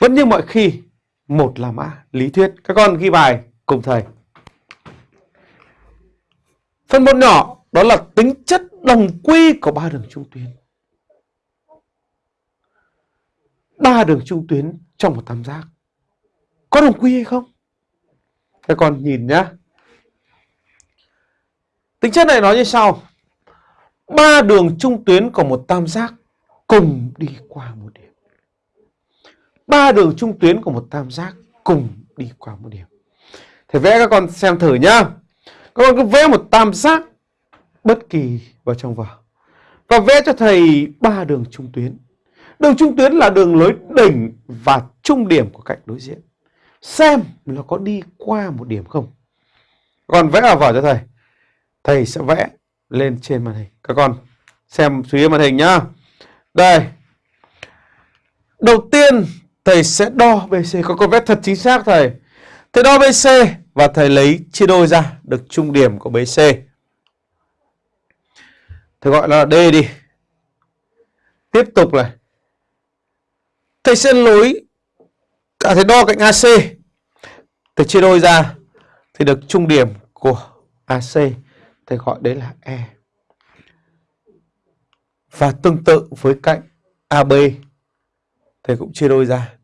Vẫn như mọi khi, một là mã lý thuyết. Các con ghi bài cùng thầy. Phần một nhỏ đó là tính chất đồng quy của ba đường trung tuyến. Ba đường trung tuyến trong một tam giác có đồng quy hay không? Các con nhìn nhá. Tính chất này nói như sau. Ba đường trung tuyến của một tam giác cùng đi qua một điểm. Ba đường trung tuyến của một tam giác cùng đi qua một điểm. Thầy vẽ các con xem thử nhá. Các con cứ vẽ một tam giác bất kỳ vào trong vở. Và vẽ cho thầy ba đường trung tuyến. Đường trung tuyến là đường lối đỉnh và trung điểm của cạnh đối diện. Xem nó có đi qua một điểm không. Còn vẽ vào vở cho thầy. Thầy sẽ vẽ lên trên màn hình. Các con xem chú ý màn hình nhá. Đây. Đầu tiên thầy sẽ đo BC. có con vét thật chính xác, thầy. Thầy đo BC và thầy lấy chia đôi ra được trung điểm của BC. Thầy gọi là D đi. Tiếp tục này. Thầy sẽ nối cả thầy đo cạnh AC. Thầy chia đôi ra thì được trung điểm của AC. Thầy gọi đấy là E. Và tương tự với cạnh AB thầy cũng chia đôi ra.